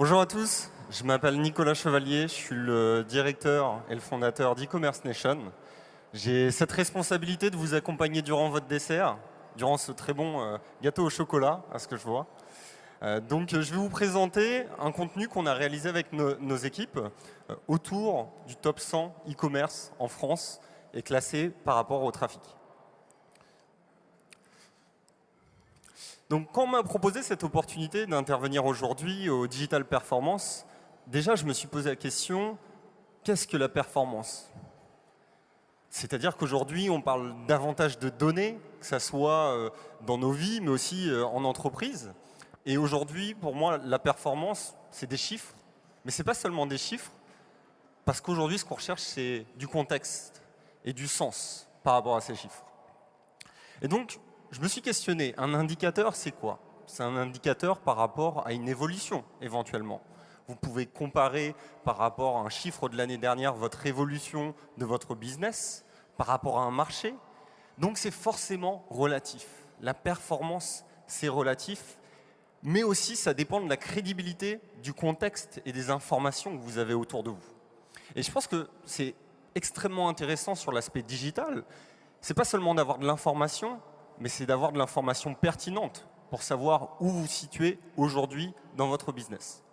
Bonjour à tous, je m'appelle Nicolas Chevalier, je suis le directeur et le fondateur d'e-commerce Nation. J'ai cette responsabilité de vous accompagner durant votre dessert, durant ce très bon euh, gâteau au chocolat, à ce que je vois. Euh, donc je vais vous présenter un contenu qu'on a réalisé avec nos, équipes euh, autour du top 100 e-commerce en France et classé par rapport au trafic. Donc quand on m'a proposé cette opportunité d'intervenir aujourd'hui au Digital Performance, déjà je me suis posé la question, qu'est-ce que la performance? C'est-à-dire qu'aujourd'hui on parle davantage de données, que ce soit euh, dans nos vies mais aussi euh, en entreprise. Et aujourd'hui pour moi la performance c'est des chiffres, mais ce n'est pas seulement des chiffres, parce qu'aujourd'hui ce qu'on recherche c'est du contexte et du sens par rapport à ces chiffres. Et donc je me suis questionné, un indicateur, c'est quoi? C'est un indicateur par rapport à une évolution, éventuellement. Vous pouvez comparer par rapport à un chiffre de l'année dernière votre évolution de votre business, par rapport à un marché. Donc c'est forcément relatif. La performance, c'est relatif, mais aussi ça dépend de la crédibilité du contexte et des informations que vous avez autour de vous. Et je pense que c'est extrêmement intéressant sur l'aspect digital. C'est pas seulement d'avoir de l'information, mais c'est d'avoir de l'information pertinente pour savoir où vous situez aujourd'hui dans votre business.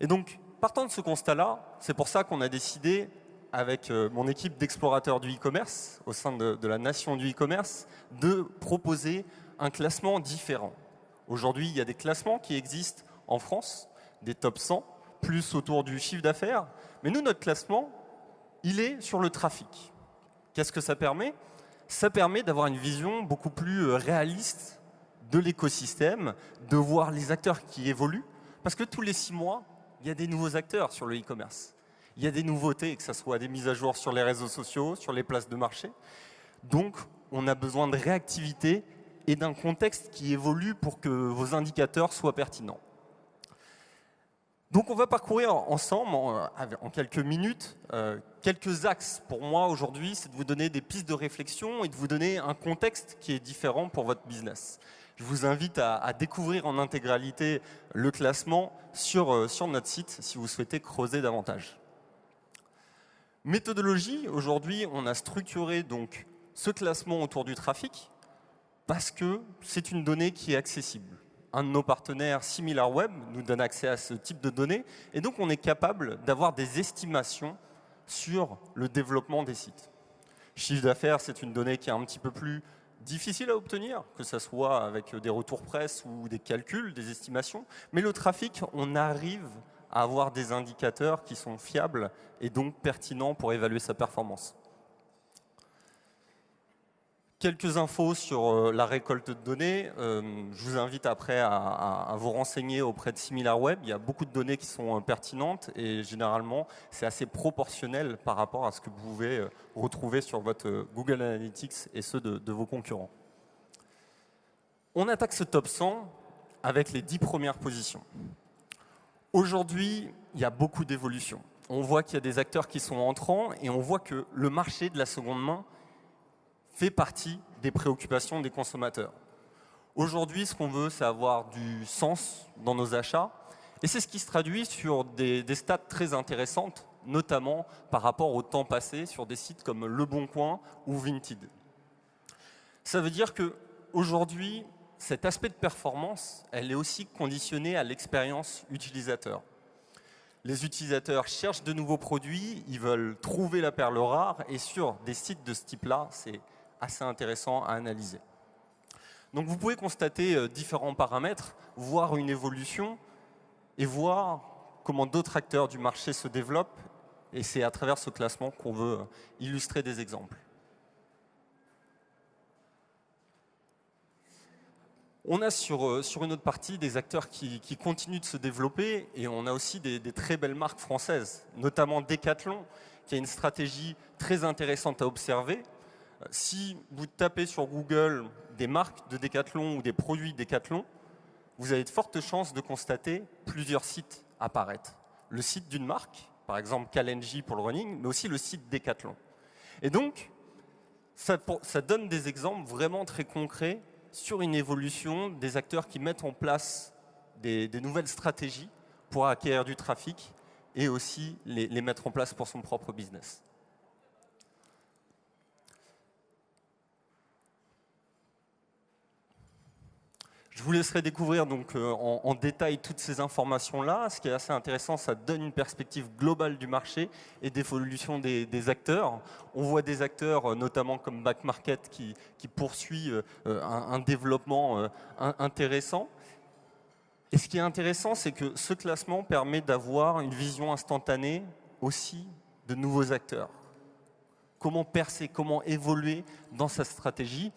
Et donc, partant de ce constat-là, c'est pour ça qu'on a décidé, avec euh, mon équipe d'explorateurs du e-commerce, au sein de, de, la nation du e-commerce, de proposer un classement différent. Aujourd'hui, il y a des classements qui existent en France, des top 100, plus autour du chiffre d'affaires. Mais nous, notre classement, il est sur le trafic. Qu'est-ce que ça permet? Ça permet d'avoir une vision beaucoup plus euh, réaliste de l'écosystème, de voir les acteurs qui évoluent. Parce que tous les six mois, il y a des nouveaux acteurs sur le e-commerce. Il y a des nouveautés, que ce soit des mises à jour sur les réseaux sociaux, sur les places de marché. Donc, on a besoin de réactivité et d'un contexte qui évolue pour que vos indicateurs soient pertinents. Donc on va parcourir ensemble, en, quelques minutes, euh, quelques axes. Pour moi aujourd'hui, c'est de vous donner des pistes de réflexion et de vous donner un contexte qui est différent pour votre business. Je vous invite à, découvrir en intégralité le classement sur, euh, sur notre site si vous souhaitez creuser davantage. Méthodologie, aujourd'hui on a structuré donc ce classement autour du trafic parce que c'est une donnée qui est accessible un de nos partenaires, SimilarWeb, nous donne accès à ce type de données. Et donc, on est capable d'avoir des estimations sur le développement des sites. Chiffre d'affaires, c'est une donnée qui est un petit peu plus difficile à obtenir, que ce soit avec des retours presse ou des calculs, des estimations. Mais le trafic, on arrive à avoir des indicateurs qui sont fiables et donc pertinents pour évaluer sa performance. Quelques infos sur euh, la récolte de données. Euh, je vous invite après à, vous renseigner auprès de SimilarWeb. Il y a beaucoup de données qui sont euh, pertinentes et généralement, c'est assez proportionnel par rapport à ce que vous pouvez retrouver sur votre Google Analytics et ceux de, de vos concurrents. On attaque ce top 100 avec les 10 premières positions. Aujourd'hui, il y a beaucoup d'évolutions. On voit qu'il y a des acteurs qui sont entrants et on voit que le marché de la seconde main fait partie des préoccupations des consommateurs. Aujourd'hui, ce qu'on veut, c'est avoir du sens dans nos achats. Et c'est ce qui se traduit sur des, stats très intéressantes, notamment par rapport au temps passé sur des sites comme Le Bon ou Vinted. Ça veut dire que aujourd'hui, cet aspect de performance, elle est aussi conditionnée à l'expérience utilisateur. Les utilisateurs cherchent de nouveaux produits, ils veulent trouver la perle rare, et sur des sites de ce type-là, c'est assez intéressant à analyser. Donc vous pouvez constater euh, différents paramètres, voir une évolution et voir comment d'autres acteurs du marché se développent. Et c'est à travers ce classement qu'on veut euh, illustrer des exemples. On a sur, euh, sur une autre partie des acteurs qui, continuent de se développer et on a aussi des, des, très belles marques françaises, notamment Decathlon, qui a une stratégie très intéressante à observer, si vous tapez sur Google des marques de Decathlon ou des produits Decathlon, vous avez de fortes chances de constater plusieurs sites apparaître. Le site d'une marque, par exemple Kalenji pour le running, mais aussi le site Decathlon. Et donc, ça, donne des exemples vraiment très concrets sur une évolution des acteurs qui mettent en place des, des nouvelles stratégies pour acquérir du trafic et aussi les mettre en place pour son propre business. Je vous laisserai découvrir donc euh, en, détail toutes ces informations-là. Ce qui est assez intéressant, ça donne une perspective globale du marché et d'évolution des, acteurs. On voit des acteurs, euh, notamment comme Back Market, qui, poursuit euh, un, développement intéressant. Et ce qui est intéressant, c'est que ce classement permet d'avoir une vision instantanée aussi de nouveaux acteurs comment percer, comment évoluer dans sa stratégie.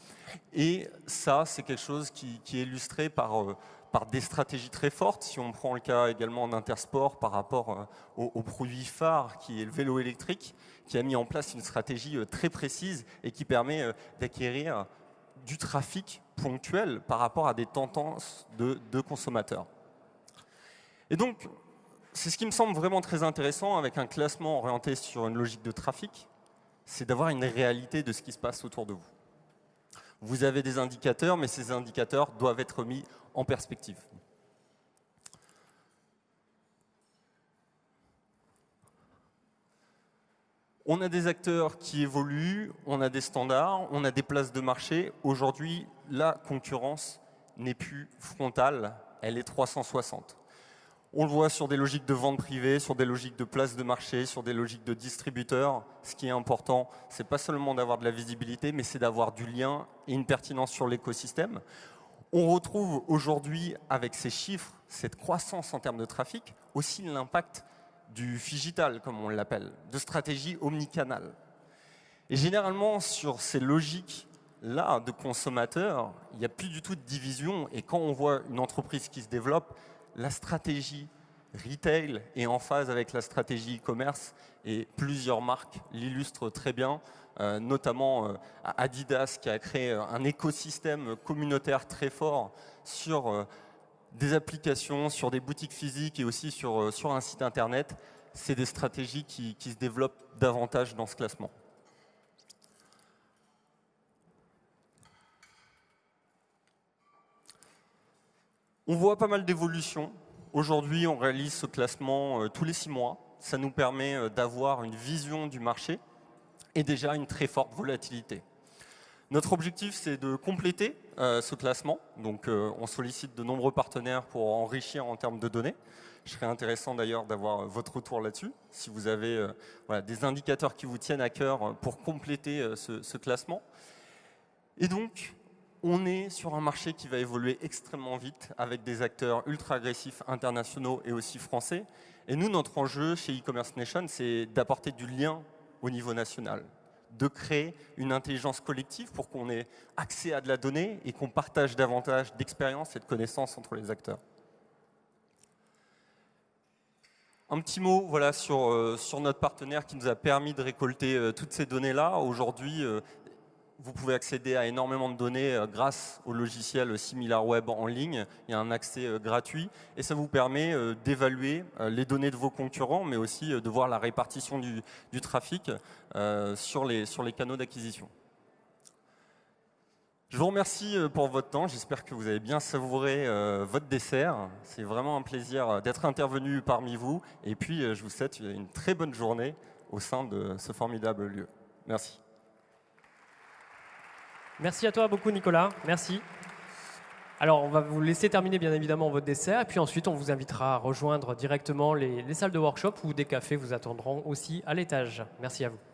Et ça, c'est quelque chose qui, est illustré par, euh, par des stratégies très fortes. Si on prend le cas également d'Intersport par rapport euh, au, produit phare qui est le vélo électrique, qui a mis en place une stratégie euh, très précise et qui permet d'acquérir du trafic ponctuel par rapport à des tendances de consommateurs. Et donc, c'est ce qui me semble vraiment très intéressant avec un classement orienté sur une logique de trafic, c'est d'avoir une réalité de ce qui se passe autour de vous. Vous avez des indicateurs, mais ces indicateurs doivent être mis en perspective. On a des acteurs qui évoluent, on a des standards, on a des places de marché. Aujourd'hui, la concurrence n'est plus frontale, elle est 360. On le voit sur des logiques de vente privée, sur des logiques de place de marché, sur des logiques de distributeurs. Ce qui est important, c'est pas seulement d'avoir de la visibilité, mais c'est d'avoir du lien et une pertinence sur l'écosystème. On retrouve aujourd'hui, avec ces chiffres, cette croissance en termes de trafic, aussi l'impact du digital, comme on l'appelle, de stratégie omnicanal. Et généralement, sur ces logiques-là de consommateurs, il n'y a plus du tout de division. Et quand on voit une entreprise qui se développe, la stratégie retail est en phase avec la stratégie e-commerce et plusieurs marques l'illustrent très bien, euh, notamment euh, Adidas qui a créé euh, un écosystème communautaire très fort sur des applications, sur des boutiques physiques et aussi sur, un site internet. C'est des stratégies qui se développent davantage dans ce classement. On voit pas mal d'évolutions. Aujourd'hui, on réalise ce classement euh, tous les six mois. Ça nous permet euh, d'avoir une vision du marché et déjà une très forte volatilité. Notre objectif, c'est de compléter euh, ce classement. Donc, on sollicite de nombreux partenaires pour enrichir en termes de données. Je serais intéressant d'ailleurs d'avoir votre retour là-dessus, si vous avez des indicateurs qui vous tiennent à cœur pour compléter ce, ce classement. Et donc, on est sur un marché qui va évoluer extrêmement vite avec des acteurs ultra agressifs internationaux et aussi français. Et nous, notre enjeu chez e-commerce nation, c'est d'apporter du lien au niveau national, de créer une intelligence collective pour qu'on ait accès à de la donnée et qu'on partage davantage d'expériences et de connaissances entre les acteurs. Un petit mot euh, sur notre partenaire qui nous a permis de récolter euh, toutes ces données-là. Aujourd'hui, euh, vous pouvez accéder à énormément de données euh, grâce au logiciel SimilarWeb en ligne. Il y a un accès euh, gratuit et ça vous permet euh, d'évaluer les données de vos concurrents, mais aussi de voir la répartition du, trafic sur, les, sur les canaux d'acquisition. Je vous remercie pour votre temps. J'espère que vous avez bien savouré votre dessert. C'est vraiment un plaisir d'être intervenu parmi vous. Et puis, je vous souhaite une très bonne journée au sein de ce formidable lieu. Merci. Merci à toi beaucoup, Nicolas. Merci. Alors, on va vous laisser terminer bien évidemment votre dessert, et puis ensuite, on vous invitera à rejoindre directement les salles de workshop où des cafés vous attendront aussi à l'étage. Merci à vous.